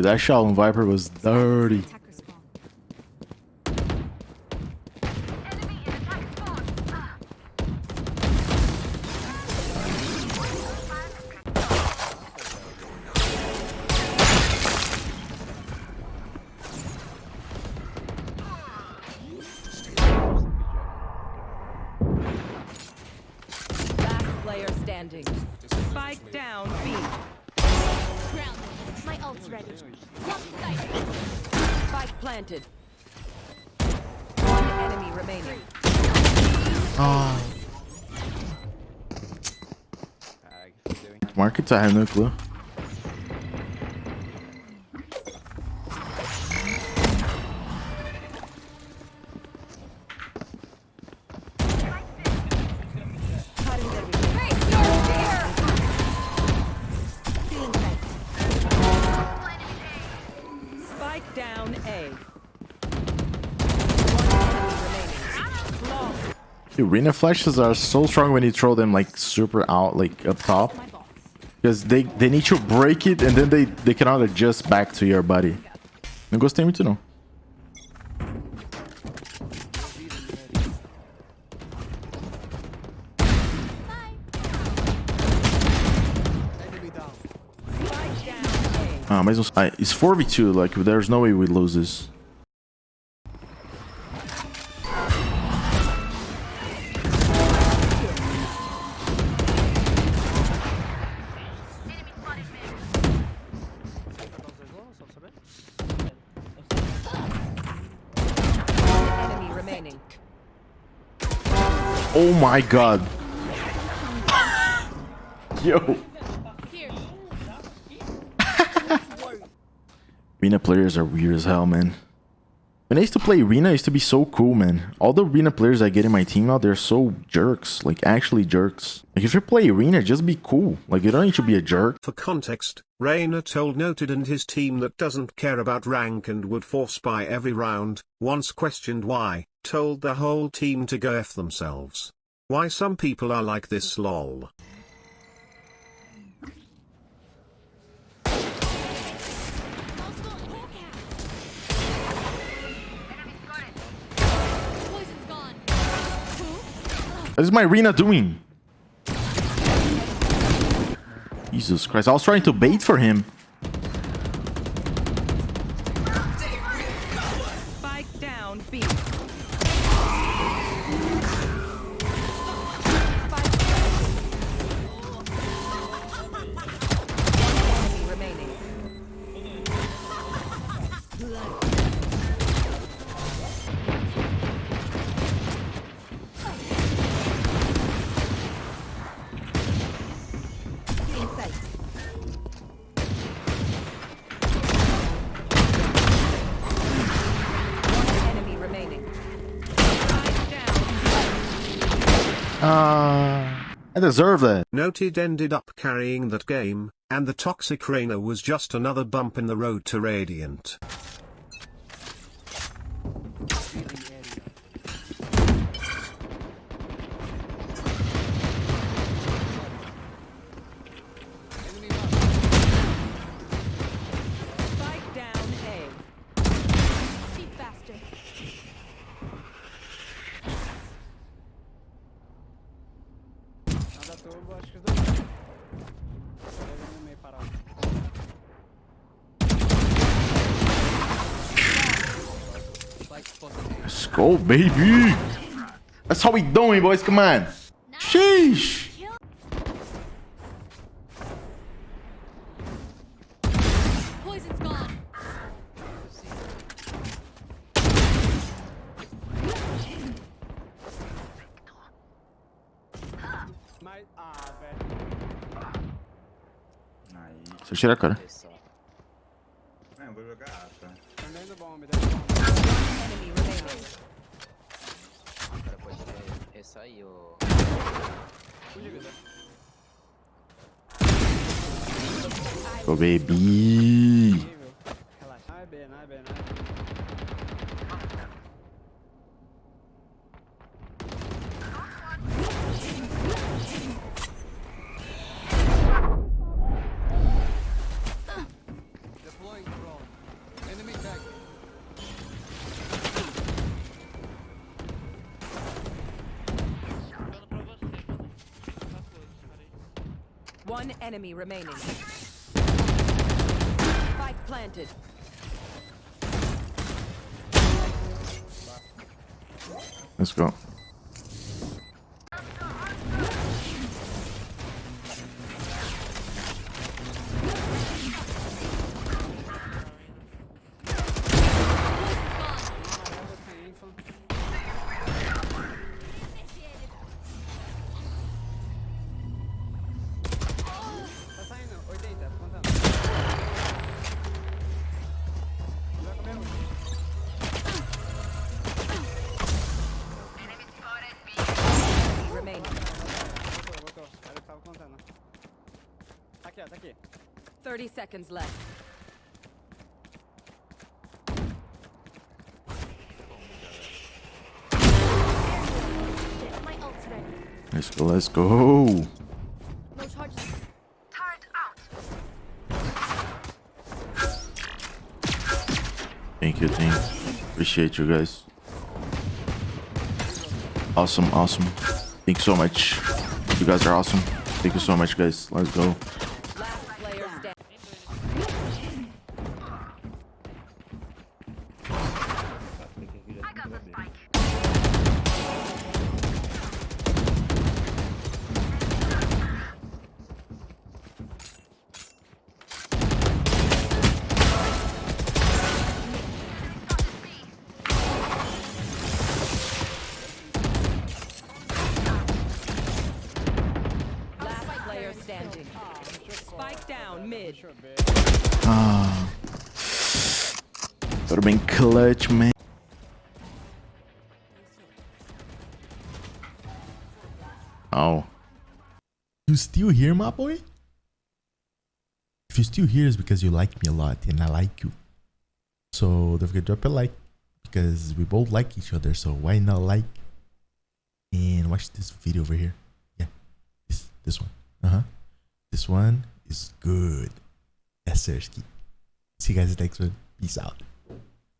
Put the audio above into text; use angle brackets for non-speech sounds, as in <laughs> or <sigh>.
Dude, that shot on Viper was dirty. Spike down. Ground. My ult's ready. Lock. Spike planted. One enemy remaining. Market's här núcleo. Cutting Long. Dude, Reyna flashes are so strong when you throw them like super out, like up top. Because they, they need to break it and then they, they cannot adjust back to your body. Não gostei muito não. Ah, mas uns... ah, it's 4v2, like there's no way we lose this. Oh my god. <laughs> Yo. Here. <laughs> Arena players are weird as hell, man. When I used to play Arena, it used to be so cool, man. All the Arena players I get in my team now, they're so jerks. Like, actually jerks. Like, if you play Arena, just be cool. Like, you don't need to be a jerk. For context, Reyna told Noted and his team that doesn't care about rank and would force buy every round, once questioned why, told the whole team to go F themselves. Why some people are like this lol. Poison's gone. What is my Arena doing? Jesus Christ, I was trying to bait for him. Spike down B. Come Uh, I deserve that. Noted ended up carrying that game, and the toxic Reyna was just another bump in the road to Radiant. Let's go, baby. That's how we doing, boys. Come on. Sheesh. Ah. Deixa eu tirar a cara. O cara pode ressair o. Ô, bebi! Relaxa. Ai, Ben, ai, Ben, ai. One enemy remaining. Spike planted. Let's go. 30 seconds left. My ult's ready. Let's go. Let's go. No charges. Thank you, team. Appreciate you guys. Awesome, awesome. Thank you so much. You guys are awesome. Thank you so much, guys. Let's go. Ah. Would have been clutch, man. Oh. You still here, my boy? If you're still here, it's because you like me a lot and I like you. So don't forget to drop a like because we both like each other. So why not like and watch this video over here? Yeah, this this one. Uh huh. This one is good. Yes, Sersky. See you guys next one. Peace out.